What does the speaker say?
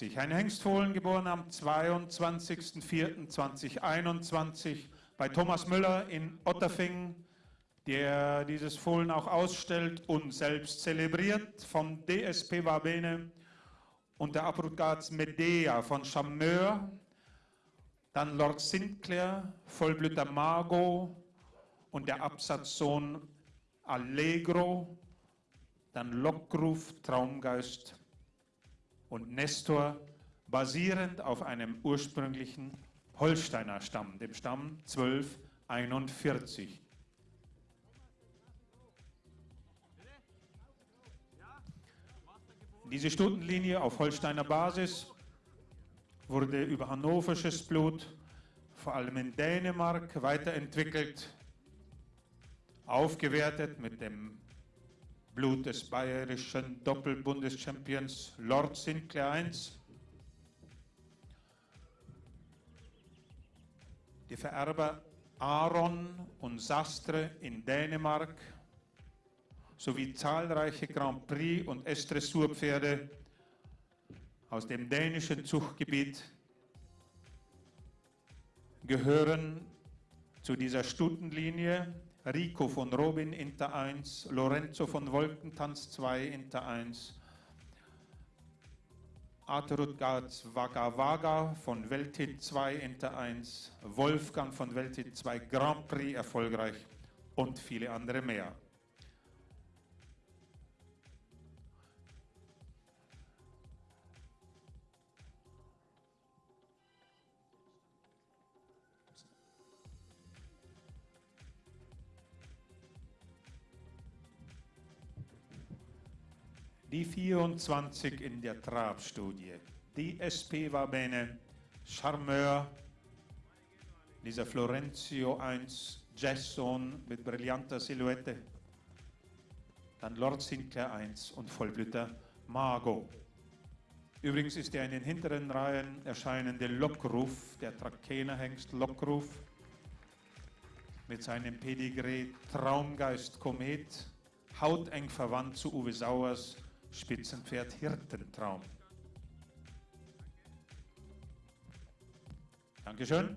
Ein Hengstfohlen geboren am 22.04.2021 bei Thomas Müller in Otterfingen, der dieses Fohlen auch ausstellt und selbst zelebriert, vom DSP Wabene und der Abrugats Medea von Chameur, dann Lord Sinclair, Vollblüter Margot und der Absatzsohn Allegro, dann Lockruf, Traumgeist und Nestor, basierend auf einem ursprünglichen Holsteiner Stamm, dem Stamm 1241. Diese Stundenlinie auf Holsteiner Basis wurde über hannoversches Blut, vor allem in Dänemark, weiterentwickelt, aufgewertet mit dem Blut des bayerischen Doppelbundeschampions Lord Sinclair I. Die Vererber Aaron und Sastre in Dänemark sowie zahlreiche Grand Prix und S-Dressurpferde aus dem dänischen Zuchtgebiet gehören zu dieser Stundenlinie Rico von Robin Inter 1, Lorenzo von Wolkentanz 2 Inter 1, Arturutgard Vaga Vaga von Welthit 2 Inter 1, Wolfgang von Welthit 2 Grand Prix erfolgreich und viele andere mehr. Die 24 in der Trabstudie. Die SP war bene Charmeur, dieser Florenzio 1 Jason mit brillanter Silhouette, dann Lord Sinclair 1 und Vollblüter Margot. Übrigens ist der in den hinteren Reihen erscheinende Lockruf, der Trakehnerhengst Lockruf, mit seinem Pedigree Traumgeist Komet, hauteng verwandt zu Uwe Sauers Spitzenpferd Hirtentraum. Dankeschön.